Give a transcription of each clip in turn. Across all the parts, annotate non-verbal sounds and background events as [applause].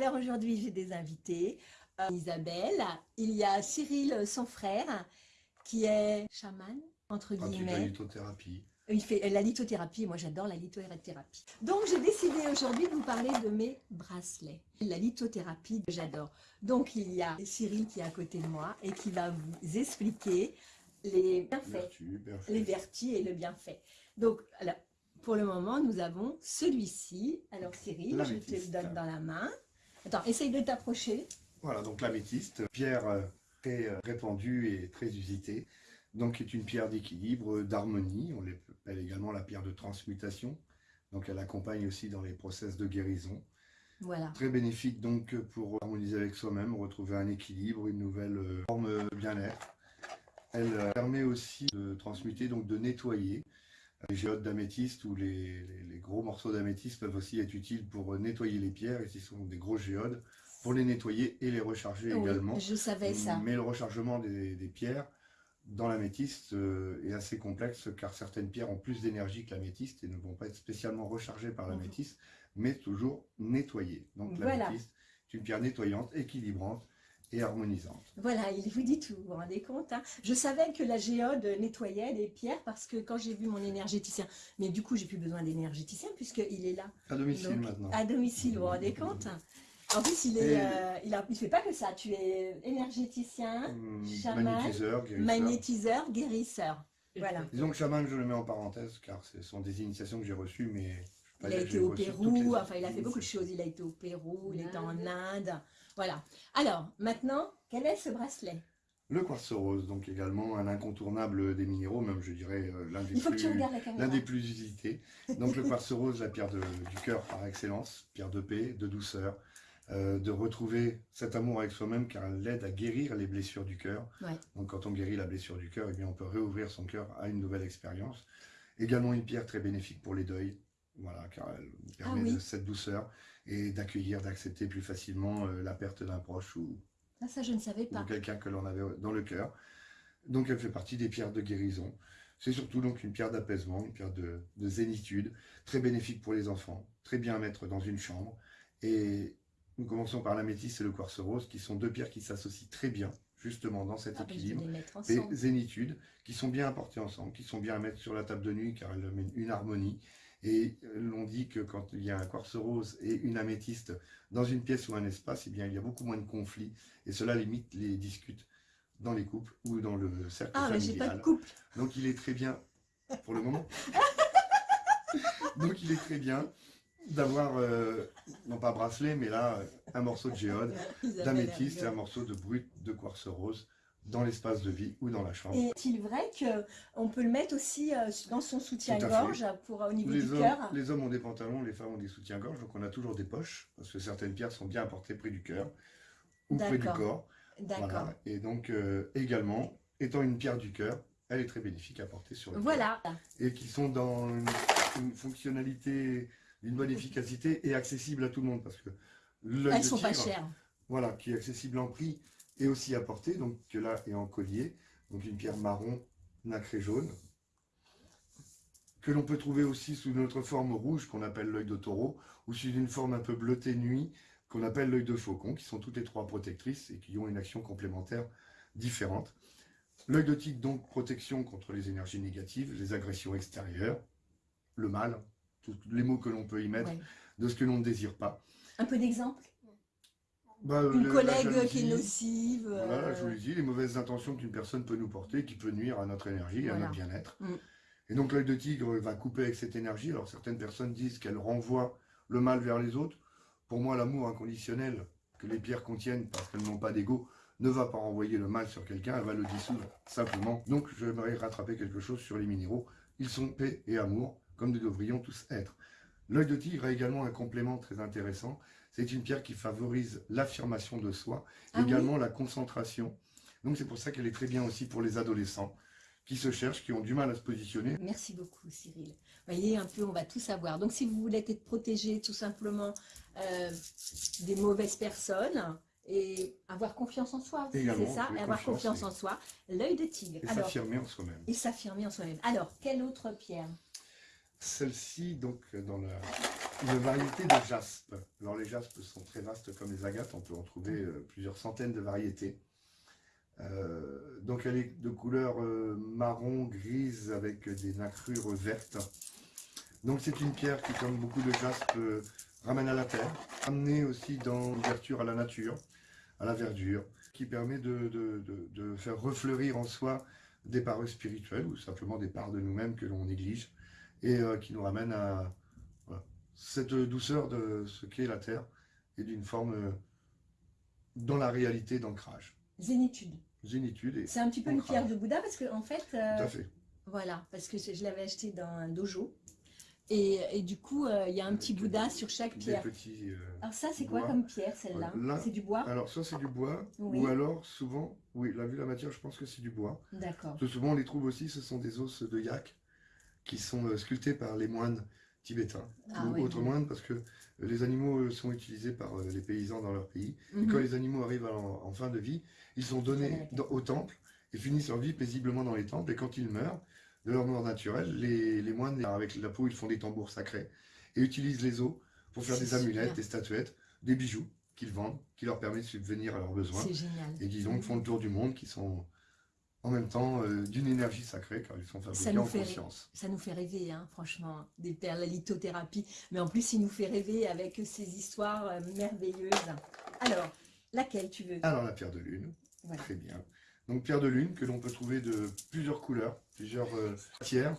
Alors aujourd'hui, j'ai des invités. Euh, Isabelle, il y a Cyril, son frère, qui est chaman, entre guillemets. la lithothérapie. Il fait la lithothérapie, moi j'adore la lithothérapie. Donc j'ai décidé aujourd'hui de vous parler de mes bracelets. La lithothérapie, j'adore. Donc il y a Cyril qui est à côté de moi et qui va vous expliquer les bienfaits, les vertus et le bienfait. Donc alors, pour le moment, nous avons celui-ci. Alors Cyril, je te le donne dans la main. Attends, essaye de t'approcher. Voilà, donc l'améthyste, pierre euh, très euh, répandue et très usitée. Donc est une pierre d'équilibre, d'harmonie. On l'appelle également la pierre de transmutation. Donc elle accompagne aussi dans les process de guérison. Voilà. Très bénéfique donc pour harmoniser avec soi-même, retrouver un équilibre, une nouvelle euh, forme bien-être. Elle permet aussi de transmuter, donc de nettoyer. Les géodes d'améthyste ou les, gros morceaux d'améthyste peuvent aussi être utiles pour nettoyer les pierres, et ce sont des gros géodes, pour les nettoyer et les recharger également. je savais ça. Mais le rechargement des, pierres dans l'améthyste euh, est assez complexe, car certaines pierres ont plus d'énergie que l'améthyste et ne vont pas être spécialement rechargées par l'améthyste, mais toujours nettoyées. Donc l'améthyste est une pierre nettoyante, équilibrante, et harmonisante. Voilà, il vous dit tout, vous vous rendez compte hein. Je savais que la géode nettoyait les pierres parce que quand j'ai vu mon énergéticien, mais du coup j'ai plus besoin d'énergéticien puisqu'il est là. À domicile maintenant. À domicile, vous vous rendez compte en plus, il est, euh, il, a, fait pas que ça. Tu es énergéticien, hum, chaman, magnétiseur, guérisseur. magnétiseur, guérisseur. Voilà. Disons que chaman, je le mets en parenthèse, car ce sont des initiations que j'ai reçues, mais... Il a été au Pérou, enfin il a fait beaucoup de choses. Il a été au Pérou, il était en Inde. Voilà. Alors, maintenant, quel est ce bracelet? Le quartz rose, donc également un incontournable des minéraux, même je dirais euh, l'un des, plus, des plus usités. Donc le quartz rose, la pierre du cœur par excellence, pierre de paix, de douceur, euh, de retrouver cet amour avec soi-même car elle aide à guérir les blessures du cœur. Donc quand on guérit la blessure du cœur, eh bien on peut réouvrir son cœur à une nouvelle expérience. Également une pierre très bénéfique pour les deuils, voilà, car elle permet ah de cette douceur et d'accueillir, d'accepter plus facilement euh, la perte d'un proche ou, ah, ça, je ne savais pas. quelqu'un que l'on avait dans le cœur. Donc elle fait partie des pierres de guérison. C'est surtout donc une pierre d'apaisement, une pierre de, zénitude, très bénéfique pour les enfants, très bien à mettre dans une chambre. Et nous commençons par la métisse et le quartz rose, qui sont deux pierres qui s'associent très bien, justement, dans cet ah, équilibre. Et zénitude, qui sont bien apportées ensemble, qui sont bien à mettre sur la table de nuit, car elles mènent une harmonie. Et euh, l'on dit que quand il y a un quartz rose et une améthyste dans une pièce ou un espace, eh bien, il y a beaucoup moins de conflits. Et cela limite les disputes dans les couples ou dans le cercle ah, familial. Mais pas de couple. Donc il est très bien, pour le moment. [laughs] Donc il est très bien d'avoir, euh, non pas bracelet, mais là, un morceau de géode, d'améthyste et un morceau de brut de quartz rose dans l'espace de vie ou dans la chambre. Est-il vrai qu'on peut le mettre aussi euh, dans son soutien-gorge pour au niveau du cœur? Les hommes ont des pantalons, les femmes ont des soutiens-gorge, donc on a toujours des poches, parce que certaines pierres sont bien apportées près du cœur ou près du corps. D'accord. Et donc euh, également, étant une pierre du cœur, elle est très bénéfique à porter sur le Voilà. Et qui sont dans une, fonctionnalité, une bonne efficacité et accessible à tout le monde, parce que Elles ne sont pas chères. Voilà, qui est accessible en prix et aussi apporté, donc que là est en collier, donc une pierre marron nacré jaune, que l'on peut trouver aussi sous notre forme rouge qu'on appelle l'œil de taureau, ou sous une forme un peu bleutée nuit qu'on appelle l'œil de faucon, qui sont toutes les trois protectrices et qui ont une action complémentaire différente. L'œil de tigre, donc protection contre les énergies négatives, les agressions extérieures, le mal, tous les mots que l'on peut y mettre, de ce que l'on ne désire pas. Un peu d'exemple? Bah, une collègue qui est nocive. Voilà, je vous l'ai dit, les mauvaises intentions qu'une personne peut nous porter, qui peut nuire à notre énergie et à notre bien-être. Mm. Et donc l'œil de tigre va couper avec cette énergie. Alors certaines personnes disent qu'elle renvoie le mal vers les autres. Pour moi, l'amour inconditionnel que les pierres contiennent, parce qu'elles n'ont pas d'ego, ne va pas renvoyer le mal sur quelqu'un, elle va le dissoudre simplement. Donc j'aimerais rattraper quelque chose sur les minéraux. Ils sont paix et amour, comme nous devrions tous être. L'œil de tigre a également un complément très intéressant, c'est une pierre qui favorise l'affirmation de soi, ah également la concentration. Donc c'est pour ça qu'elle est très bien aussi pour les adolescents qui se cherchent, qui ont du mal à se positionner. Merci beaucoup Cyril. Vous voyez, un peu, on va tout savoir. Donc si vous voulez être protégé tout simplement euh, des mauvaises personnes, et avoir confiance en soi, c'est ça, et avoir confiance en soi, l'œil de tigre. Et s'affirmer en soi-même. Et s'affirmer en soi-même. Alors, quelle autre pierre? Celle-ci, donc, dans la une variété de jaspe. Alors les jaspes sont très vastes comme les agates, on peut en trouver euh, plusieurs centaines de variétés. Euh, donc elle est de couleur euh, marron, grise avec des nacrures vertes. Donc c'est une pierre qui, comme beaucoup de jaspes, ramène à la terre, amenée aussi dans l'ouverture à la nature, à la verdure, qui permet de, faire refleurir en soi des parts spirituelles ou simplement des parts de nous-mêmes que l'on néglige et qui nous ramène à, cette douceur de ce qu'est la Terre et d'une forme euh, dans la réalité d'ancrage. Zénitude. Zénitude. C'est un petit peu une pierre de Bouddha parce que en fait. Euh, Tout à fait. Voilà, parce que je, l'avais acheté dans un dojo. Et, du coup, euh, il y a un petit Bouddha sur chaque pierre. alors ça, c'est quoi comme pierre, celle-là C'est du bois Alors soit c'est du bois, ou alors souvent, oui, la vue la matière, je pense que c'est du bois. D'accord. Souvent, on les trouve aussi, ce sont des os de yak qui sont sculptés par les moines tibétains ah ou autres moines parce que les animaux sont utilisés par euh, les paysans dans leur pays. Et mhm. quand les animaux arrivent en, fin de vie, ils sont donnés au temple et finissent leur vie paisiblement dans les temples. Et quand ils meurent, de leur mort naturelle, les, les, moines, avec la peau, ils font des tambours sacrés et utilisent les os pour faire des amulettes, des statuettes, des bijoux qu'ils vendent, qui leur permettent de subvenir à leurs besoins. Et qui donc font le tour du monde, qui sont en même temps euh, d'une énergie sacrée, car ils sont fabriqués en conscience. Ça nous fait rêver, hein, franchement, des perles, la lithothérapie. Mais en plus, il nous fait rêver avec ces histoires euh, merveilleuses. Alors, laquelle tu veux? Alors, la pierre de lune. Très bien. Donc, pierre de lune que l'on peut trouver de plusieurs couleurs, plusieurs euh, matières.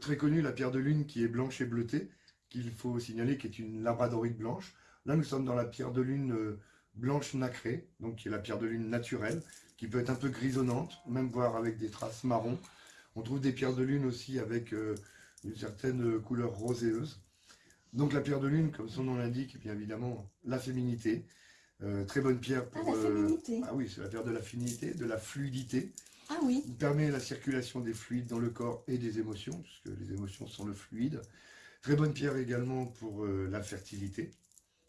très connue, la pierre de lune qui est blanche et bleutée, qu'il faut signaler, qui est une labradorite blanche. Là, nous sommes dans la pierre de lune blanche nacrée, donc qui est la pierre de lune naturelle, qui peut être un peu grisonnante, même voire avec des traces marron. On trouve des pierres de lune aussi avec euh, une certaine couleur roséeuse. Donc la pierre de lune, comme son nom l'indique, bien évidemment la féminité. Euh, très bonne pierre pour... Ah, la euh, féminité. ah oui, c'est la pierre de la féminité, de la fluidité. Ah oui. Il permet la circulation des fluides dans le corps et des émotions, puisque les émotions sont le fluide. Très bonne pierre également pour la fertilité.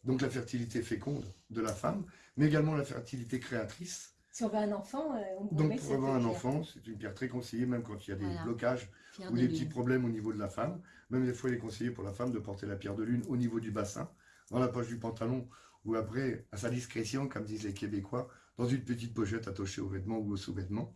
Donc la fertilité féconde de la femme, mais également la fertilité créatrice. Si on veut un enfant, euh, on peut Donc pour avoir un enfant, c'est une pierre très conseillée, même quand il y a des blocages ou des petits problèmes au niveau de la femme. Même des fois, il est conseillé pour la femme de porter la pierre de lune au niveau du bassin, dans la poche du pantalon, ou après, à sa discrétion, comme disent les Québécois, dans une petite pochette attachée aux vêtements ou aux sous-vêtements.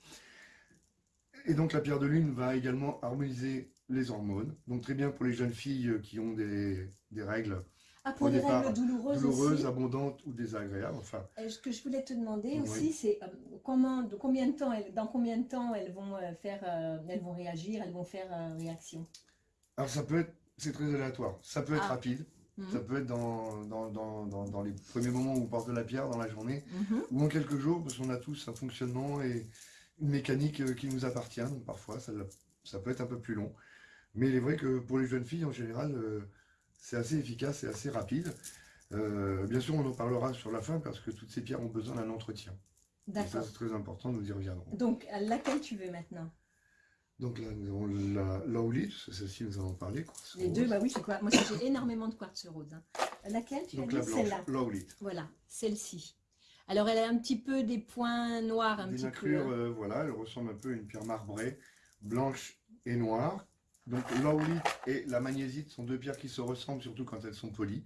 Et donc la pierre de lune va également harmoniser les hormones. Donc très bien pour les jeunes filles qui ont des règles ah, pour les règles douloureuses, abondantes ou désagréables. Enfin. ce que je voulais te demander aussi, c'est euh, comment, de combien de temps, elles, dans combien de temps elles vont euh, faire, euh, elles vont réagir, elles vont faire réaction? Alors ça peut être, c'est très aléatoire. Ça peut être ah. rapide. Mhm. Ça peut être dans, dans, dans, dans, les premiers moments où on porte de la pierre dans la journée, mhm. ou en quelques jours, parce qu'on a tous un fonctionnement et une mécanique qui nous appartient. Donc parfois, ça, ça peut être un peu plus long. Mais il est vrai que pour les jeunes filles, en général, c'est assez efficace et assez rapide. Euh, bien sûr, on en parlera sur la fin parce que toutes ces pierres ont besoin d'un entretien. D'accord. C'est très important, nous y reviendrons. Donc, laquelle tu veux maintenant? Donc là, nous avons la celle-ci, nous allons parler. Les deux, bah oui, c'est quoi? Moi, j'ai [coughs] énormément de quartz rose. Hein. Laquelle tu Donc, la celle-là? Voilà, celle-ci. Alors, elle a un petit peu des points noirs, un des petit peu. Hein. Euh, voilà, elle ressemble un peu à une pierre marbrée, blanche et noire, donc l'aolite et la magnésite sont deux pierres qui se ressemblent, surtout quand elles sont polies.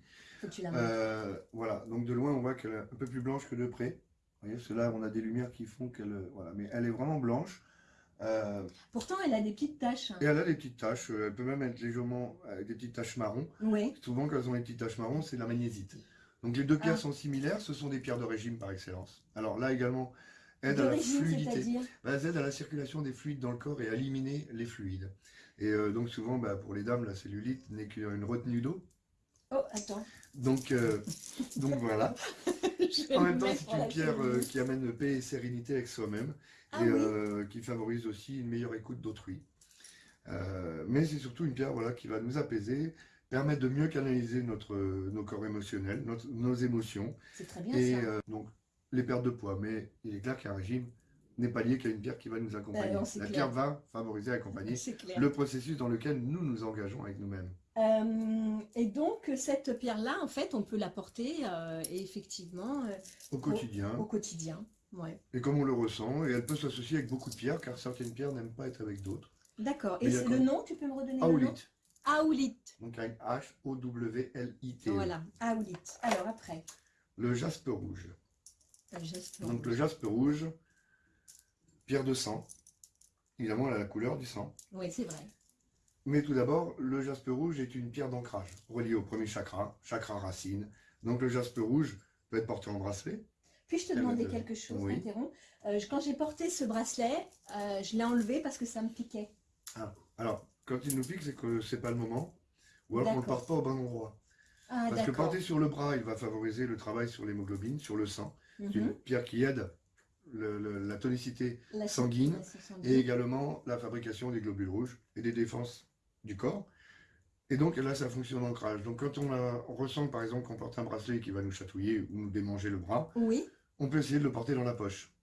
Euh, voilà, donc de loin on voit qu'elle est un peu plus blanche que de près. Vous voyez, parce là on a des lumières qui font qu'elle... Voilà, mais elle est vraiment blanche. Euh, Pourtant elle a des petites taches. Et elle a des petites taches, elle peut même être légèrement avec des petites taches marron. Oui. Souvent quand elles ont des petites taches marron, c'est la magnésite. Donc les deux pierres ah. sont similaires, ce sont des pierres de régime par excellence. Alors là également, aide à la fluidité. Bah, elles aident à la circulation des fluides dans le corps et à éliminer les fluides. Et euh, donc souvent, bah, pour les dames, la cellulite n'est qu'une retenue d'eau. Oh, attends. Donc, euh, donc voilà. [laughs] en même temps, c'est une pierre euh, qui amène paix et sérénité avec soi-même ah et qui favorise aussi une meilleure écoute d'autrui. mais c'est surtout une pierre voilà, qui va nous apaiser, permettre de mieux canaliser notre, nos corps émotionnels, nos émotions. C'est très bien et, donc, les pertes de poids. Mais il est clair qu'un régime n'est pas lié qu'à une pierre qui va nous accompagner. Ben la pierre va favoriser, accompagner le processus dans lequel nous nous engageons avec nous-mêmes. Euh, et donc, cette pierre-là, en fait, on peut la porter euh, effectivement euh, au quotidien. Au, quotidien, ouais. Et comme on le ressent, et elle peut s'associer avec beaucoup de pierres, car certaines pierres n'aiment pas être avec d'autres. D'accord. Et le nom, tu peux me redonner. Aoulit. Donc avec H-O-W-L-I-T. E. Voilà, Aoulit. Alors après, Le jaspe rouge. le geste Donc le jaspe rouge, pierre de sang. Évidemment, elle a la couleur du sang. Oui, c'est vrai. Mais tout d'abord, le jaspe rouge est une pierre d'ancrage, reliée au premier chakra, chakra racine. Donc le jaspe rouge peut être porté en bracelet. Puis-je te demander de- quelque chose, oui. Euh, Quand j'ai porté ce bracelet, euh, je l'ai enlevé parce que ça me piquait. Alors, quand il nous pique, c'est que c'est pas le moment. Ou alors qu'on ne porte pas au bon endroit. Ah, Parce que porter sur le bras, il va favoriser le travail sur l'hémoglobine, sur le sang. C'est une Mhm. pierre qui aide le- le- la tonicité La sanguine et également la fabrication des globules rouges et des défenses du corps. Et donc là, ça fonctionne d'ancrage. Donc quand on, a- on ressent par exemple qu'on porte un bracelet qui va nous chatouiller ou nous démanger le bras, Oui, on peut essayer de le porter dans la poche.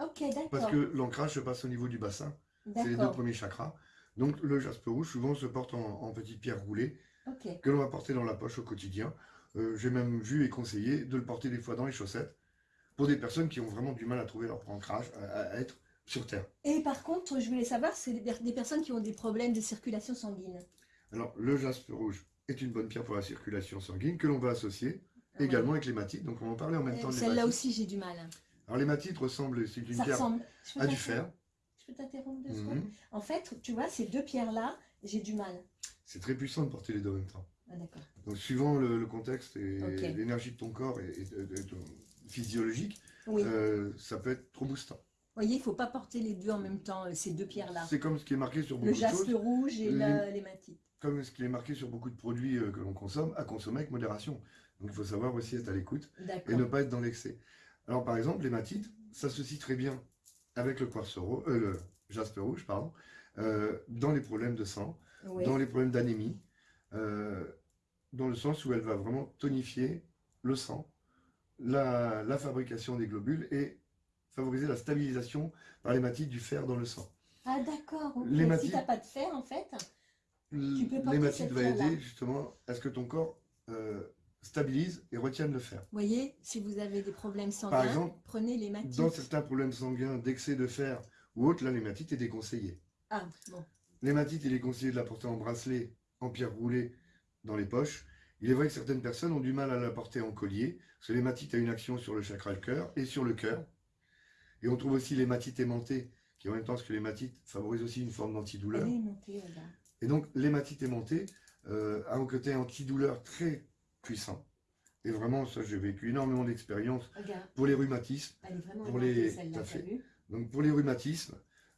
ok, d'accord. Parce que l'ancrage se passe au niveau du bassin. C'est les deux premiers chakras. Donc le jaspe rouge souvent se porte en, pierres roulées ok. que l'on va porter dans la poche au quotidien. Euh, J'ai même vu et conseillé de le porter des fois dans les chaussettes pour des personnes qui ont vraiment du mal à trouver leur ancrage, à, à être sur Terre. Et par contre, je voulais savoir, c'est des, personnes qui ont des problèmes de circulation sanguine. Alors le jaspe rouge est une bonne pierre pour la circulation sanguine que l'on va associer Ouais. également avec l'hématite. Donc on va en parler en même Euh, temps Celle-là aussi, j'ai du mal. Alors l'hématite ressemble, c'est une Ça pierre ressemble. À du fer. Je peux t'interrompre deux secondes Mhm. En fait, tu vois, ces deux pierres-là, j'ai du mal. C'est très puissant de porter les deux en même temps. Ah, d'accord. Donc suivant le, le contexte et l'énergie de ton corps et, et de- physiologique, Oui. euh, ça peut être trop boostant. Vous voyez, il ne faut pas porter les deux en même temps, euh, ces deux pierres-là. C'est comme ce qui est marqué sur Le beaucoup de jaspe choses, rouge et Les- la- l'hématite. comme ce qui est marqué sur beaucoup de produits euh, que l'on consomme, à consommer avec modération. Donc il faut savoir aussi être à l'écoute et ne pas être dans l'excès. Alors par exemple, l'hématite s'associe très bien avec le quartz euh, le jaspe rouge, pardon, euh, dans les problèmes de sang, Oui. dans les problèmes d'anémie, euh, dans le sens où elle va vraiment tonifier le sang, la, la fabrication des globules et favoriser la stabilisation par l'hématite du fer dans le sang. Ah, d'accord. Si tu n'as pas de fer, en fait, Tu peux porter L'hématite va aider justement à ce que ton corps euh, stabilise et retienne le fer. vous voyez, si vous avez des problèmes sanguins, Par exemple, prenez l'hématite. Dans certains problèmes sanguins d'excès de fer ou autre, là l'hématite est déconseillée. Ah, bon. L'hématite, il est conseillé de la porter en bracelet, en pierre roulée, dans les poches. Il est vrai que certaines personnes ont du mal à la porter en collier, parce que l'hématite a une action sur le chakra le cœur et sur le cœur. Et on trouve aussi l'hématite aimantée, qui en même temps, que l'hématite favorise aussi une forme d'antidouleur. Et donc, l'hématite aimantée euh, a un côté antidouleur très puissant. Et vraiment, ça, j'ai vécu énormément d'expériences pour les rhumatismes. Pour les- fait. Donc, pour les rhumatismes,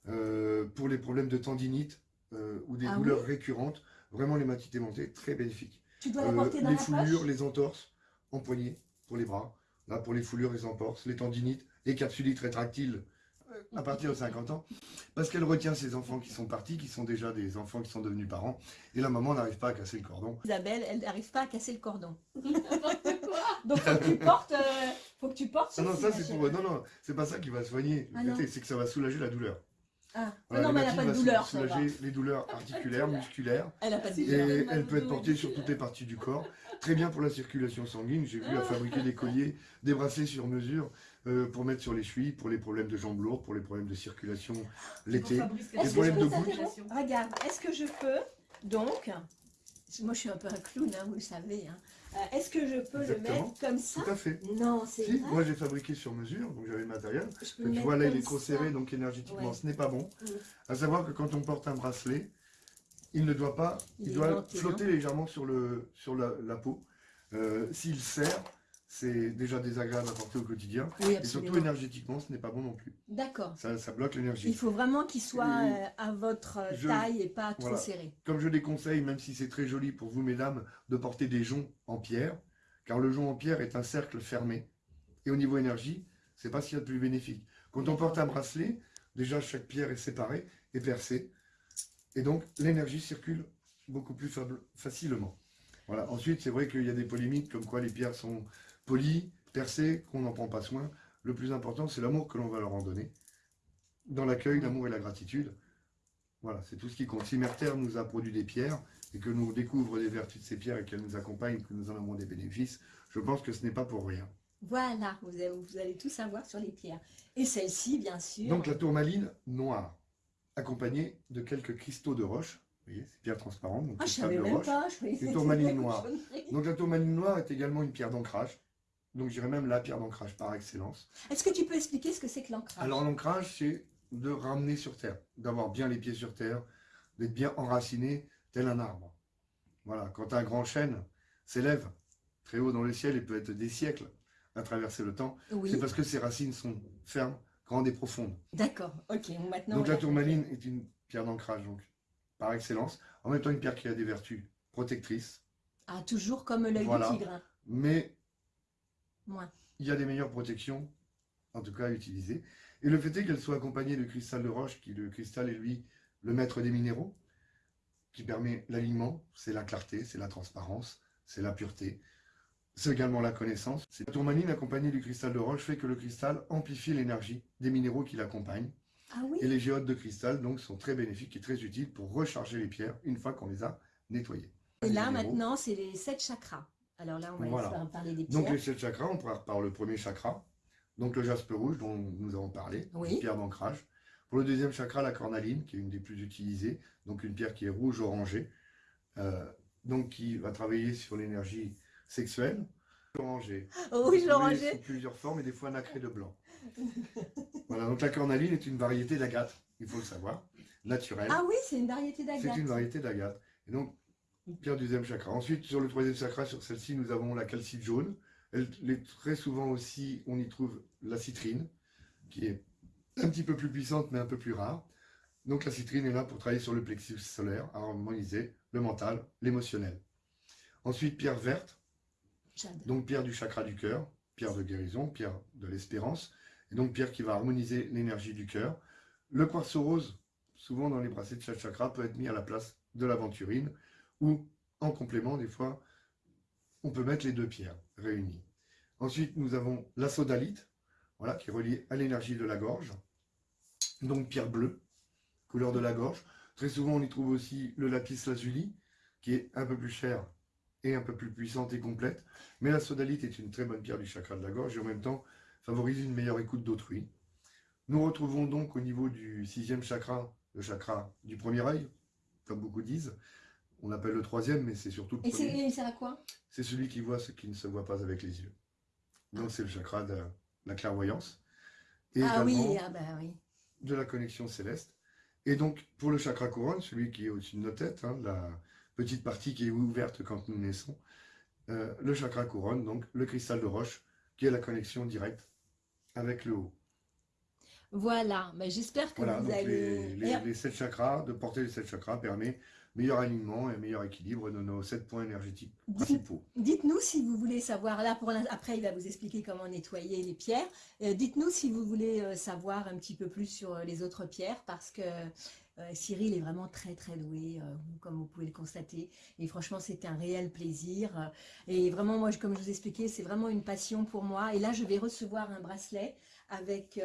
euh, pour les problèmes de tendinite euh, ou des Ah douleurs récurrentes, vraiment l'hématite aimantée, très bénéfique. Tu dois la Euh, porter dans les la foulures, poche les entorses en poignet pour les bras. Là, pour les foulures, les entorses, les tendinites, les capsulites rétractiles euh, à partir de 50 ans. Parce qu'elle retient ces enfants qui sont partis, qui sont déjà des enfants qui sont devenus parents. Et la maman n'arrive pas à casser le cordon. Isabelle, elle n'arrive pas à casser le cordon. [laughs] Donc, faut que tu portes, euh, faut que tu portes Ah non, ça c'est pour. Non, non, c'est pas ça qui va soigner. Ah c'est que ça va soulager la douleur. Ah, Voilà, non, mais elle n'a pas de douleur, ça va. soulager les douleurs [laughs] articulaires, musculaires. Elle n'a pas de Et douleur. mal elle peut être portée et sur tout. toutes les parties du corps. Très bien pour la circulation sanguine. J'ai vu à fabriquer des colliers, des bracelets sur mesure euh, pour mettre sur les chevilles, pour les problèmes de jambes lourdes, pour les problèmes de circulation l'été. Je problèmes de t'interrompre Regarde, est-ce que je peux, donc, moi je suis un peu un clown, hein, vous le savez, hein. Euh, est-ce que je peux Exactement. le mettre comme ça Tout à fait. Non, c'est Si, vrai. moi j'ai fabriqué sur mesure, donc j'avais le matériel. Je peux Tu vois là il est trop serré, donc énergétiquement Ouais. ce n'est pas bon. Mm. À savoir que quand on porte un bracelet, il ne doit pas, Il doit flotter légèrement sur, le, sur la, la peau. Euh, S'il serre, c'est déjà désagréable à porter au quotidien. Oui, Et surtout énergétiquement, ce n'est pas bon non plus. D'accord. Ça, ça bloque Il l'énergie. faut vraiment qu'il soit Et euh, à votre euh, je- taille et pas trop serré. Comme je déconseille, même si c'est très joli pour vous, mesdames, de porter des joncs en pierre, car le jonc en pierre est un cercle fermé. Et au niveau énergie, c'est pas ce qu'il y a de plus bénéfique. Quand on porte un bracelet, déjà chaque pierre est séparée et percée. Et donc l'énergie circule beaucoup plus facilement. Voilà. Ensuite, c'est vrai qu'il y a des polémiques comme quoi les pierres sont polies, percées, qu'on n'en prend pas soin. Le plus important, c'est l'amour que l'on va leur en donner. Dans l'accueil, l'amour et la gratitude. Voilà, c'est tout ce qui compte. Si Mère Terre nous a produit des pierres et que nous découvrons les vertus de ces pierres et qu'elles nous accompagnent, que nous en avons des bénéfices, je pense que ce n'est pas pour rien. Voilà, vous allez, vous allez tout savoir sur les pierres. Et celle-ci, bien sûr. Donc la tourmaline noire, accompagnée de quelques cristaux de roche, Vous voyez, c'est pierre transparente. Donc ah, je savais même pas. Une tourmaline noire. Donc la tourmaline noire est également une pierre d'ancrage. Donc j'irais même la pierre d'ancrage par excellence. Est-ce que tu peux expliquer ce que c'est que l'ancrage? Alors l'ancrage, c'est de ramener sur terre, d'avoir bien les pieds sur terre, d'être bien enraciné tel un arbre. Voilà, quand un grand chêne s'élève très haut dans le ciel et peut être des siècles à traverser le temps, c'est parce que ses racines sont fermes, grandes et profondes. D'accord, ok. Maintenant, donc la tourmaline est une pierre d'ancrage, donc par excellence. En même temps, une pierre qui a des vertus protectrices. Ah, toujours comme l'œil du tigre. Mais il y a des meilleures protections, en tout cas à utiliser. Et le fait est qu'elle soit accompagnée de cristal de roche, qui le cristal est lui le maître des minéraux, qui permet l'alignement, c'est la clarté, c'est la transparence, c'est la pureté, c'est également la connaissance. La tourmaline accompagnée du cristal de roche fait que le cristal amplifie l'énergie des minéraux qui l'accompagnent. Ah oui? Et les géodes de cristal donc sont très bénéfiques et très utiles pour recharger les pierres une fois qu'on les a nettoyées. Et là maintenant c'est les sept chakras. Alors là on va parler des pierres. Donc les sept chakras, on part par le premier chakra, donc le jaspe rouge dont nous avons parlé, une pierre d'ancrage. Pour le deuxième chakra, la cornaline, qui est une des plus utilisées, donc une pierre qui est rouge-orangée, euh, donc qui va travailler sur l'énergie sexuelle. Orangée. Rouge-orangée. Sous plusieurs formes et des fois nacré de blanc. voilà, donc la cornaline est une variété d'agate, il faut le savoir, naturelle. Ah oui, c'est une variété d'agate. C'est une variété d'agate. Et donc, pierre du deuxième chakra. Ensuite, sur le troisième chakra, sur celle-ci, nous avons la calcite jaune. Elle, très souvent aussi, on y trouve la citrine, qui est un petit peu plus puissante, mais un peu plus rare. Donc la citrine est là pour travailler sur le plexus solaire, à harmoniser le mental, l'émotionnel. Ensuite, pierre verte, donc pierre du chakra du cœur, pierre de guérison, pierre de l'espérance, et donc pierre qui va harmoniser l'énergie du cœur. Le quartz rose, souvent dans les bracelets de chaque chakra, peut être mis à la place de l'aventurine, ou en complément, des fois, on peut mettre les deux pierres réunies. Ensuite, nous avons la sodalite, voilà, qui est reliée à l'énergie de la gorge. Donc pierre bleue, couleur de la gorge. Très souvent, on y trouve aussi le lapis lazuli, qui est un peu plus cher et un peu plus puissante et complète. Mais la sodalite est une très bonne pierre du chakra de la gorge et en même temps favorise une meilleure écoute d'autrui. Nous retrouvons donc au niveau du sixième chakra, le chakra du premier œil, comme beaucoup disent. On l'appelle le troisième, mais c'est surtout le et premier. Et c'est à quoi? C'est celui qui voit ce qui ne se voit pas avec les yeux. Donc c'est le chakra de la clairvoyance. Et ah oui, ah bah oui. de la connexion céleste. Et donc, pour le chakra couronne, celui qui est au-dessus de nos têtes, hein, la petite partie qui est ouverte quand nous naissons, euh, le chakra couronne, donc le cristal de roche, qui est la connexion directe avec le haut. Voilà, mais j'espère que vous allez... Les, les, sept chakras, de porter les sept chakras permet meilleur alignement et meilleur équilibre de nos sept points énergétiques principaux. Dites-nous si vous voulez savoir, là pour après il va vous expliquer comment nettoyer les pierres, euh, dites-nous si vous voulez euh, savoir un petit peu plus sur euh, les autres pierres parce que Cyril est vraiment très très doué, comme vous pouvez le constater. Et franchement, c'est un réel plaisir. Et vraiment, moi, comme je vous expliquais, c'est vraiment une passion pour moi. Et là, je vais recevoir un bracelet avec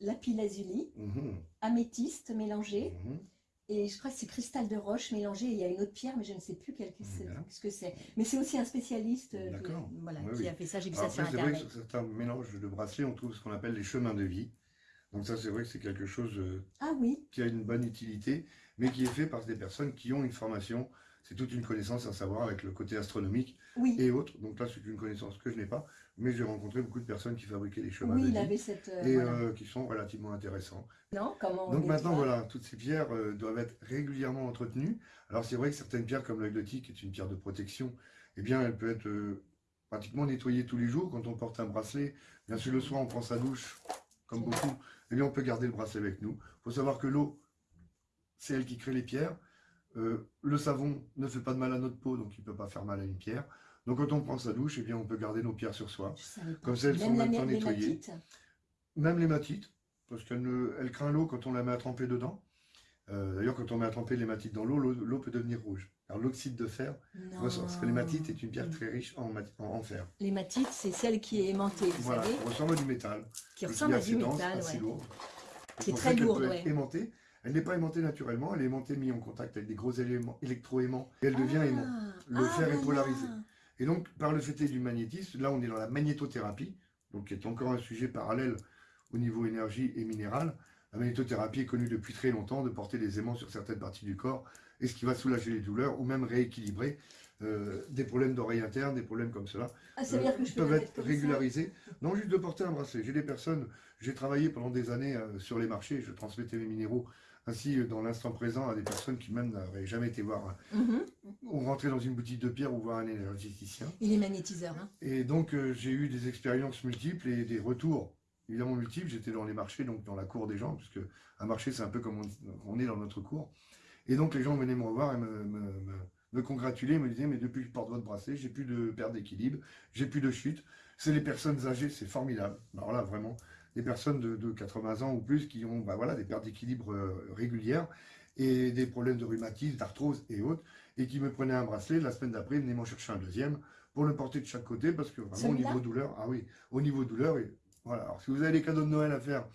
lapis lazuli, mhm. améthyste mélangé, mhm. Et je crois que c'est cristal de roche mélangé. Il y a une autre pierre, mais je ne sais plus quel, ce que c'est. Mais c'est aussi un spécialiste euh, qui, voilà, qui a fait ça. J'ai vu ça sur Internet. C'est vrai que sur certains mélanges de bracelets, on trouve ce qu'on appelle les chemins de vie. Donc ça, c'est vrai que c'est quelque chose euh, ah, oui. qui a une bonne utilité, mais qui est fait par des personnes qui ont une formation. C'est toute une connaissance à savoir avec le côté astronomique et autres. Donc là, c'est une connaissance que je n'ai pas, mais j'ai rencontré beaucoup de personnes qui fabriquaient des chemins de vie cette, euh, et euh, qui sont relativement intéressants. Non, comment Donc maintenant, voilà, toutes ces pierres euh, doivent être régulièrement entretenues. Alors c'est vrai que certaines pierres, comme l'œil de tic, est une pierre de protection, eh bien, elle peut être pratiquement nettoyée tous les jours quand on porte un bracelet. Bien sûr, le soir, on prend sa douche, comme beaucoup, eh bien, on peut garder le bracelet avec nous. Il faut savoir que l'eau, c'est elle qui crée les pierres. le savon ne fait pas de mal à notre peau, donc il ne peut pas faire mal à une pierre. Donc quand on prend sa douche, eh bien, on peut garder nos pierres sur soi. Comme ça, elles sont maintenant nettoyées. Même les matites, parce qu'elle elle craint l'eau quand on la met à tremper dedans. Euh, d'ailleurs, quand on met à tremper les matites dans l'eau, l'eau peut devenir rouge. Alors l'oxyde de fer parce que l'hématite est une pierre très riche en, en, fer. L'hématite, c'est celle qui est aimantée, vous voilà, savez ressemble à du métal. Qui ressemble à du métal, assez lourd. C'est très lourd, oui. Aimantée. Elle n'est pas aimantée naturellement, elle est aimantée mise en contact avec des gros éléments électroaimants et elle devient ah, aimant. Le ah, fer est polarisé. Et donc, par le fait du magnétisme, là on est dans la magnétothérapie, donc qui est encore un sujet parallèle au niveau énergie et minéral. La magnétothérapie est connue depuis très longtemps de porter des aimants sur certaines parties du corps et ce qui va soulager les douleurs ou même rééquilibrer euh, des problèmes d'oreille interne, des problèmes comme cela, ah, que je peuvent être régularisés. Non, juste de porter un bracelet. J'ai des personnes, j'ai travaillé pendant des années sur les marchés, je transmettais mes minéraux ainsi dans l'instant présent à des personnes qui même n'auraient jamais été voir mhm. ou rentrer dans une boutique de pierre ou voir un énergéticien. Il est magnétiseur. Hein. Et donc euh, j'ai eu des expériences multiples et des retours évidemment multiples. J'étais dans les marchés, donc dans la cour des gens, puisque un marché c'est un peu comme on, est dans notre cour. Et donc les gens venaient me revoir et me, me, me, congratuler, me disaient mais depuis que je porte votre bracelet, j'ai plus de perte d'équilibre, j'ai plus de chute. C'est les personnes âgées, c'est formidable. Alors là vraiment, des personnes de, 80 ans ou plus qui ont bah voilà, des pertes d'équilibre euh, régulières et des problèmes de rhumatisme, d'arthrose et autres, et qui me prenaient un bracelet, la semaine d'après, venaient m'en chercher un deuxième pour le porter de chaque côté, parce que vraiment au niveau douleur, ah oui, au niveau douleur, et voilà. Alors si vous avez des cadeaux de Noël à faire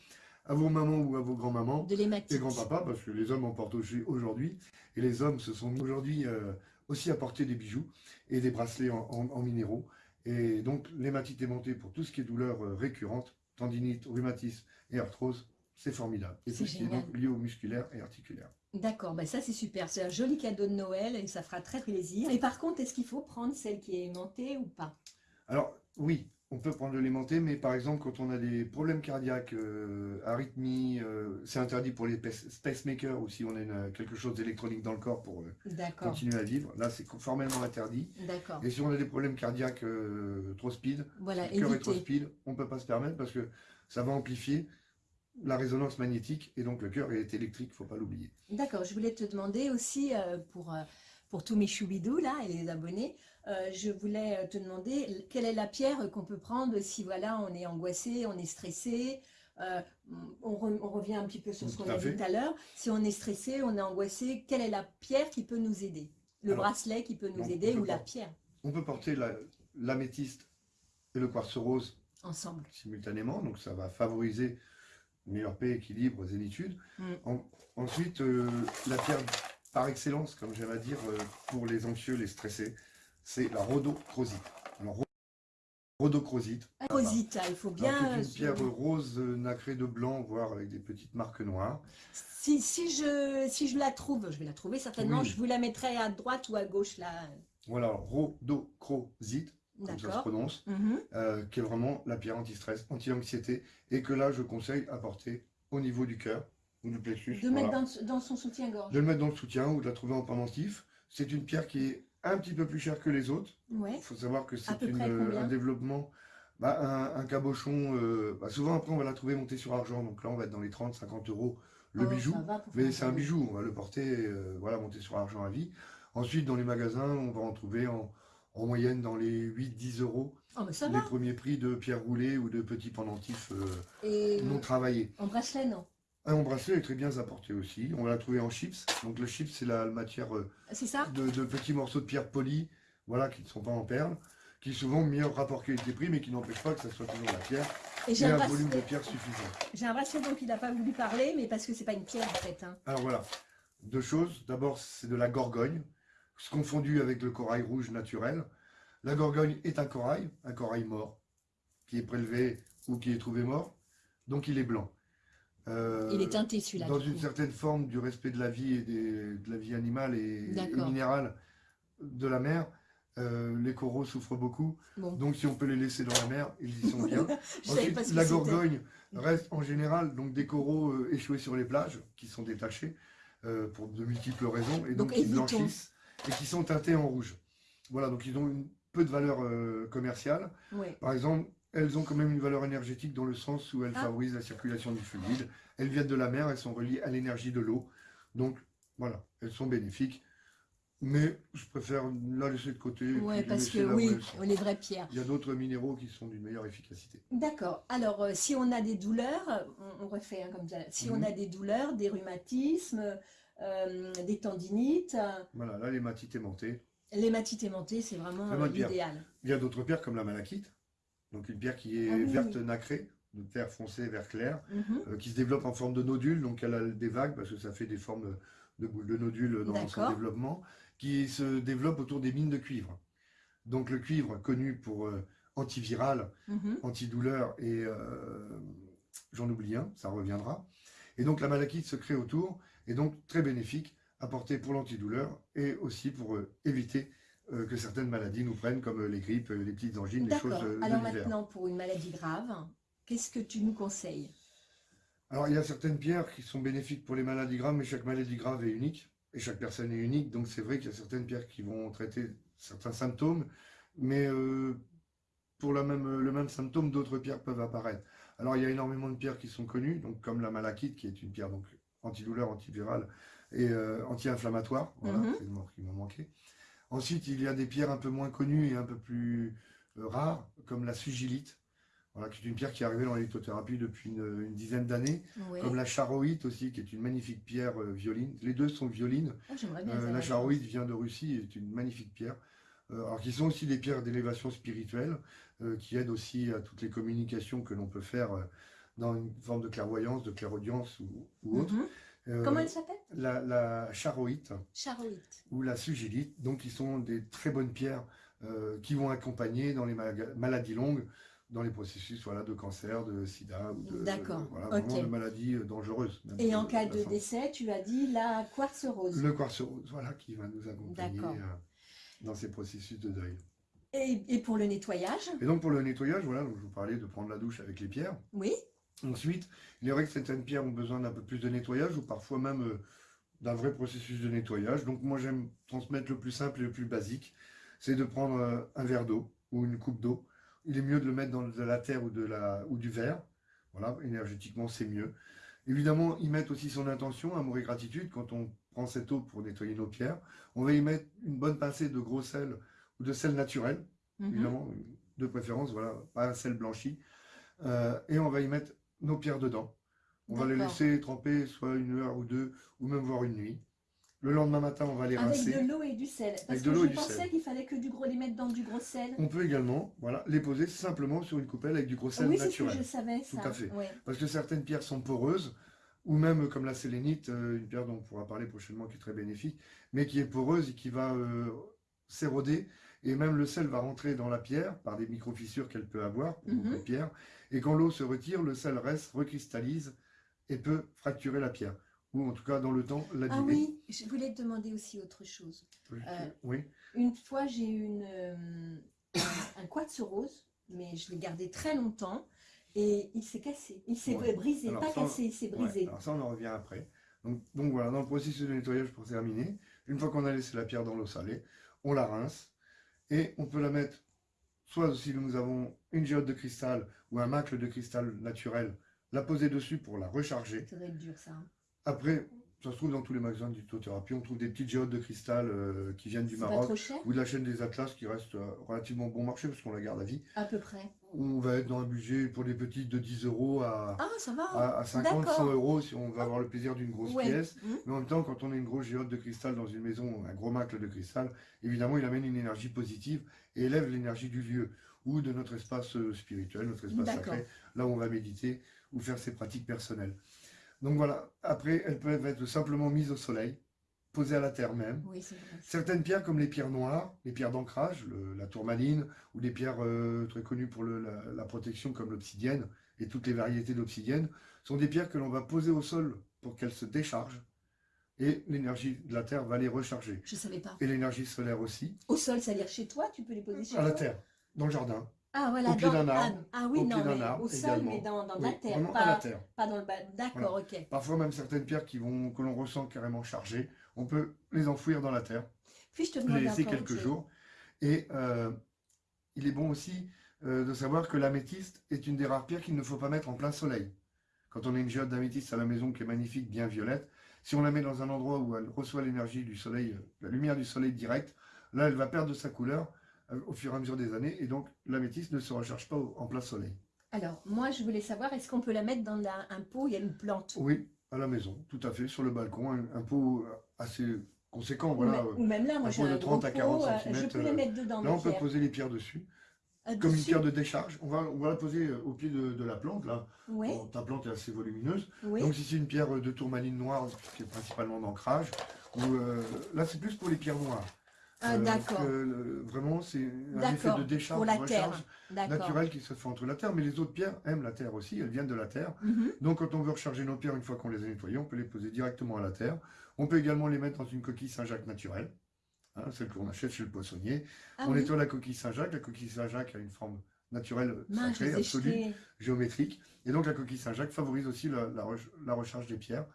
à vos mamans ou à vos grands-mamans et grands-papas, parce que les hommes en portent aujourd'hui, et les hommes se sont mis aujourd'hui euh, aussi à porter des bijoux et des bracelets en, minéraux, et donc l'hématite aimantée pour tout ce qui est douleur euh, récurrente, tendinite, rhumatisme et arthrose, c'est formidable. Et tout ce qui est donc lié au musculaire et articulaire. D'accord, ben ça c'est super, c'est un joli cadeau de Noël et ça fera très plaisir. Et par contre, est-ce qu'il faut prendre celle qui est aimantée ou pas? Alors oui, on peut prendre de l'aimanté, mais par exemple, quand on a des problèmes cardiaques, euh, arythmie, euh, c'est interdit pour les pacemakers ou si on a quelque chose d'électronique dans le corps pour euh, continuer à vivre. Là, c'est formellement interdit. Et si on a des problèmes cardiaques trop speed, voilà, le cœur est trop speed, on ne peut pas se permettre parce que ça va amplifier la résonance magnétique et donc le cœur est électrique, il ne faut pas l'oublier. D'accord, je voulais te demander aussi pour, pour tous mes choubidous là et les abonnés, euh, je voulais euh, te demander quelle est la pierre qu'on peut prendre si voilà on est angoissé, on est stressé. Euh, on, revient un petit peu sur ce qu'on a dit tout à l'heure. Si on est stressé, on est angoissé, quelle est la pierre qui peut nous aider? Le bracelet qui peut nous aider ou la pierre? On peut porter l'améthyste et le quartz rose ensemble simultanément, donc ça va favoriser meilleure paix, équilibre, zénitude. Mm. ensuite, la pierre par excellence, comme j'aime à dire, pour les anxieux, les stressés, c'est la rhodochrosite. Alors, rhodochrosite. Rhodochrosite, il faut bien... C'est une pierre rose nacrée de blanc, voire avec des petites marques noires. Si, si, je, si je la trouve, je vais la trouver certainement, je vous la mettrai à droite ou à gauche là. Voilà, rhodochrosite, comme ça se prononce, mhm. euh, qui est vraiment la pierre anti-stress, anti-anxiété, et que là je conseille à porter au niveau du cœur ou du plexus. De mettre dans, dans, son soutien-gorge. De le mettre dans le soutien ou de la trouver en pendentif. C'est une pierre qui est un petit peu plus cher que les autres. Il faut savoir que c'est un développement, bah, un, cabochon, euh, bah, souvent après on va la trouver montée sur argent, donc là on va être dans les 30-50 euros le oh, bijou, mais c'est un bijou, on va le porter, euh, voilà, monté sur argent à vie. Ensuite dans les magasins, on va en trouver en, moyenne dans les 8-10 euros. Oh, les premiers prix de pierre roulée ou de petits pendentifs euh, non travaillés. En bracelet, non? Un bracelet est très bien apporté aussi. On la trouver en chips. Donc le chips, c'est la matière euh, de, petits morceaux de pierre polis, voilà, qui ne sont pas en perles, qui souvent meilleur rapport qualité-prix, mais qui n'empêche pas que ça soit toujours la pierre. Et, un, volume de pierre suffisant. J'ai un bracelet dont il n'a pas voulu parler, mais parce que c'est pas une pierre en fait. Hein. Alors voilà, deux choses. D'abord, c'est de la gorgogne, confondu avec le corail rouge naturel. La gorgogne est un corail, un corail mort, qui est prélevé ou qui est trouvé mort, donc il est blanc. Euh, il est teinté celui-là. Dans une certaine forme du respect de la vie et de la vie animale et, minérale de la mer. Euh, les coraux souffrent beaucoup, donc si on peut les laisser dans la mer, ils y sont bien. [laughs] Ensuite, la gorgogne reste en général donc des coraux euh, échoués sur les plages, qui sont détachés pour de multiples raisons, et donc, qui blanchissent et qui sont teintés en rouge. Voilà, donc ils ont une peu de valeur commerciale. Par exemple, elles ont quand même une valeur énergétique dans le sens où elles ah. favorisent la circulation du fluide. Elles viennent de la mer, elles sont reliées à l'énergie de l'eau. Donc, voilà, elles sont bénéfiques. Mais je préfère la laisser de côté. Oui, parce que oui, les vraies pierres. Il y a d'autres minéraux qui sont d'une meilleure efficacité. D'accord. Alors, euh, si on a des douleurs, on, refait hein, comme ça. Si on mhm. a des douleurs, des rhumatismes, euh, des tendinites. Voilà, là, l'hématite aimantée. L'hématite aimantée, c'est vraiment euh, l'idéal. Il y a d'autres pierres comme la malachite donc une pierre qui est ah verte nacrée, de terre foncée, vert clair, mhm. euh, qui se développe en forme de nodule, donc elle a des vagues, parce que ça fait des formes de boules de nodules dans son développement, qui se développe autour des mines de cuivre. Donc le cuivre, connu pour euh, antiviral, mhm. antidouleur et euh, j'en oublie un, ça reviendra. Et donc la malachite se crée autour, et donc très bénéfique, apporté pour l'antidouleur et aussi pour éviter que certaines maladies nous prennent, comme les grippes, les petites angines, les choses de Alors maintenant, pour une maladie grave, qu'est-ce que tu nous conseilles? Alors il y a certaines pierres qui sont bénéfiques pour les maladies graves, mais chaque maladie grave est unique, et chaque personne est unique, donc c'est vrai qu'il y a certaines pierres qui vont traiter certains symptômes, mais pour la même, le même symptôme, d'autres pierres peuvent apparaître. Alors il y a énormément de pierres qui sont connues, donc comme la malachite, qui est une pierre donc antidouleur, antivirale et euh, anti-inflammatoire. Voilà, mhm. c'est le mot qui m'a manqué. Ensuite, il y a des pierres un peu moins connues et un peu plus euh, rares, comme la sugilite, voilà, qui est une pierre qui est arrivée dans la lithothérapie depuis une, dizaine d'années, comme la charoïte aussi, qui est une magnifique pierre euh, violine. Les deux sont violines. Oh, la charoïte vient de Russie et est une magnifique pierre. alors, qui sont aussi des pierres d'élévation spirituelle, euh, qui aide aussi à toutes les communications que l'on peut faire euh, dans une forme de clairvoyance, de clairaudience ou, autre. Mhm. Euh, Comment elle s'appelle? la, la charoïte, charoïte, ou la sugilite, donc qui sont des très bonnes pierres qui vont accompagner dans les maladies longues, dans les processus voilà, de cancer, de sida, ou de, voilà, de maladies dangereuses. Et en cas de décès, tu as dit la quartz rose. Le quartz rose, voilà, qui va nous accompagner dans ces processus de deuil. Et, pour le nettoyage? Et donc pour le nettoyage, voilà, donc je vous parlais de prendre la douche avec les pierres. Oui. Ensuite, il est vrai que certaines pierres ont besoin d'un peu plus de nettoyage ou parfois même euh, d'un vrai processus de nettoyage. Donc moi j'aime transmettre le plus simple et le plus basique, c'est de prendre euh, un verre d'eau ou une coupe d'eau. Il est mieux de le mettre dans de la terre ou, de la, ou du verre. Voilà, énergétiquement c'est mieux. Évidemment, y mettre aussi son intention, amour et gratitude quand on prend cette eau pour nettoyer nos pierres. On va y mettre une bonne pincée de gros sel de sel naturel, mhm. évidemment, de préférence, voilà, pas un sel blanchi. Euh, et on va y mettre nos pierres dedans. On va les laisser tremper soit une heure ou deux, ou même voir une nuit. Le lendemain matin, on va les rincer. Avec de l'eau et du sel. Parce que je pensais qu'il fallait que du gros les mettre dans du gros sel. On peut également voilà, les poser simplement sur une coupelle avec du gros sel oui, naturel. Oui, je savais ça. Tout à fait. Parce que certaines pierres sont poreuses, ou même comme la sélénite, euh, une pierre dont on pourra parler prochainement qui est très bénéfique, mais qui est poreuse et qui va euh, s'éroder et même le sel va rentrer dans la pierre par des micro-fissures qu'elle peut avoir, mhm. la pierre, et quand l'eau se retire, le sel reste, recristallise et peut fracturer la pierre, ou en tout cas dans le temps l'abîmer. Ah oui, je voulais te demander aussi autre chose. oui. Euh, une fois j'ai eu une, euh, un, quartz rose, mais je l'ai gardé très longtemps, et il s'est cassé, il s'est brisé, pas cassé, il s'est brisé. alors ça on en revient après. Donc, donc voilà, dans le processus de nettoyage pour terminer, une fois qu'on a laissé la pierre dans l'eau salée, on la rince, et on peut la mettre, soit si nous avons une géode de cristal ou un macle de cristal naturel, la poser dessus pour la recharger. Ça doit être dur ça. Hein. Après, ça se trouve dans tous les magasins d'hypnothérapie, on trouve des petites géodes de cristal euh, qui viennent du Maroc ou de la chaîne des Atlas qui reste euh, relativement bon marché parce qu'on la garde à vie. À peu près. On va être dans un budget pour les petites de 10 euros à, ah, ça va. à, 50, 100 euros si on va avoir le plaisir d'une grosse pièce. Mmh. Mais en même temps, quand on a une grosse géode de cristal dans une maison, un gros macle de cristal, évidemment, il amène une énergie positive et élève l'énergie du lieu ou de notre espace euh, spirituel, notre espace sacré, là où on va méditer ou faire ses pratiques personnelles. Donc voilà, après, elles peuvent être simplement mises au soleil, posées à la terre même. Certaines pierres, comme les pierres noires, les pierres d'ancrage, la tourmaline, ou des pierres euh, très connues pour la, protection, comme l'obsidienne, et toutes les variétés d'obsidienne, sont des pierres que l'on va poser au sol pour qu'elles se déchargent. Et l'énergie de la terre va les recharger. Je ne savais pas. Et l'énergie solaire aussi. Au sol, c'est-à-dire chez toi, tu peux les poser chez toi À la terre, dans le jardin. Ah, voilà, au pied d'un arbre. Ah, oui, non, au sol, mais dans, la terre. Pas, la terre. Pas dans le bas. D'accord, ok. Parfois, même certaines pierres qui vont, que l'on ressent carrément chargées, on peut les enfouir dans la terre. Puis je te les laisser quelques jours. Et euh, il est bon aussi euh, de savoir que l'améthyste est une des rares pierres qu'il ne faut pas mettre en plein soleil. Quand on a une géode d'améthyste à la maison qui est magnifique, bien violette, si on la met dans un endroit où elle reçoit l'énergie du soleil, la lumière du soleil direct, là, elle va perdre sa couleur euh, au fur et à mesure des années, et donc l'améthyste ne se recharge pas en plein soleil. Alors, moi, je voulais savoir, est-ce qu'on peut la mettre dans un pot, il y a une plante? Oui, à la maison, tout à fait, sur le balcon, un, pot assez conséquent, voilà. Ou même là, moi j'ai un de 30 à 40 cm. Je peux les mettre dedans. Là, on peut poser les pierres dessus. Euh, comme une pierre de décharge. On va, on va la poser euh, au pied de, la plante, là. ta plante est assez volumineuse. Donc si c'est une pierre de tourmaline noire, qui est principalement d'ancrage, là c'est plus pour les pierres noires. Ah, d'accord. vraiment, c'est un effet de décharge, pour la naturelle qui se fait entre la terre. Mais les autres pierres aiment la terre aussi, elles viennent de la terre. Mhm. Donc quand on veut recharger nos pierres, une fois qu'on les a nettoyées, on peut les poser directement à la terre. On peut également les mettre dans une coquille Saint-Jacques naturelle, hein, celle qu'on achète chez le poissonnier. Ah on nettoie la coquille Saint-Jacques. La coquille Saint-Jacques a une forme naturelle, sacrée, absolue, géométrique. Et donc la coquille Saint-Jacques favorise aussi la recharge des pierres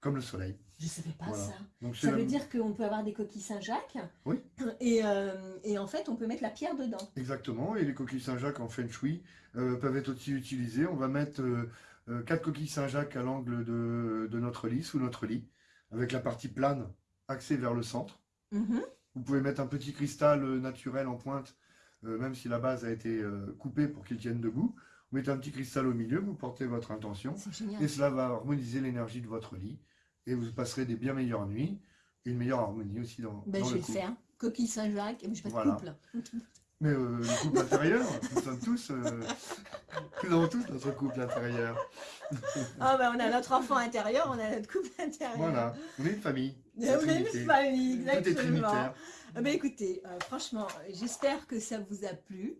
comme le soleil. Je ne savais pas ça. ça veut dire qu'on peut avoir des coquilles Saint-Jacques. Oui. Euh, et, en fait, on peut mettre la pierre dedans. Exactement. Et les coquilles Saint-Jacques en Feng Shui euh, peuvent être aussi utilisées. On va mettre euh, quatre coquilles Saint-Jacques à l'angle de, notre lit, sous notre lit, avec la partie plane axée vers le centre. Mhm. Vous pouvez mettre un petit cristal naturel en pointe, même si la base a été coupée pour qu'il tienne debout. Vous mettez un petit cristal au milieu, vous portez votre intention. Et cela va harmoniser l'énergie de votre lit et vous passerez des bien meilleures nuits et une meilleure harmonie aussi dans, ben, dans je vais le faire. Coquille Saint-Jacques, je vais pas de couple. [laughs] Mais euh, le couple intérieur, nous sommes tous, euh, [laughs] nous avons tous notre couple intérieur. [laughs] Ah ben, on a notre enfant intérieur, on a notre couple intérieur. Voilà, on est une famille. On est une famille, exactement. Tout est écoutez, euh, franchement, j'espère que ça vous a plu.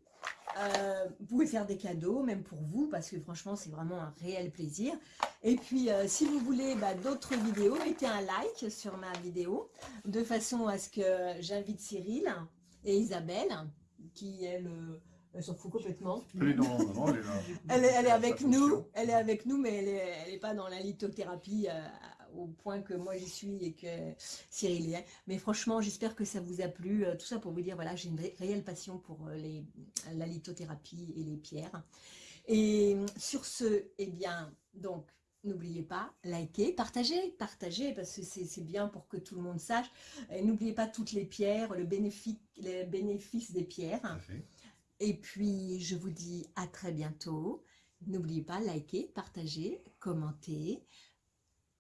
Euh, vous pouvez faire des cadeaux, même pour vous, parce que franchement, c'est vraiment un réel plaisir. Et puis, euh, si vous voulez bah, d'autres vidéos, mettez un like sur ma vidéo, de façon à ce que j'invite Cyril et Isabelle, qui, elle, elle s'en fout complètement. Elle est, dans, elle elle est avec nous, elle est avec nous, mais elle n'est pas dans la lithothérapie euh, au point que moi j'y suis et que Cyril est. Mais franchement, j'espère que ça vous a plu. Euh, tout ça pour vous dire, voilà, j'ai une réelle passion pour euh, les, la lithothérapie et les pierres. Et sur ce, eh bien, donc, N'oubliez pas, likez, partagez, partagez, parce que c'est bien pour que tout le monde sache. N'oubliez pas toutes les pierres, le bénéfice, les bénéfices des pierres. Et puis, je vous dis à très bientôt. N'oubliez pas, likez, partagez, commentez.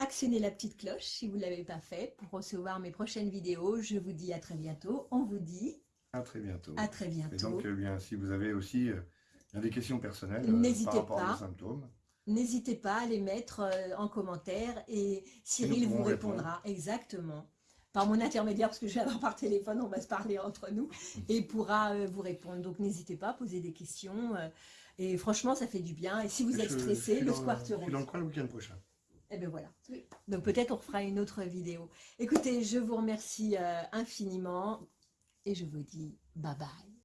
Actionnez la petite cloche si vous ne l'avez pas fait pour recevoir mes prochaines vidéos. Je vous dis à très bientôt. On vous dit à très bientôt. À très bientôt. Et donc, eh bien, si vous avez aussi euh, des questions personnelles euh, par rapport pas. aux symptômes, N'hésitez pas à les mettre euh, en commentaire et Cyril vous répondra. Exactement. Par mon intermédiaire, parce que je viens par téléphone, on va se parler entre nous, [laughs] et pourra vous répondre. Donc n'hésitez pas à poser des questions. et franchement, ça fait du bien. Et si vous êtes stressé, le Square Je suis dans le coin le week-end prochain. Et eh bien voilà. Donc peut-être on fera une autre vidéo. Écoutez, je vous remercie euh, infiniment et je vous dis bye bye.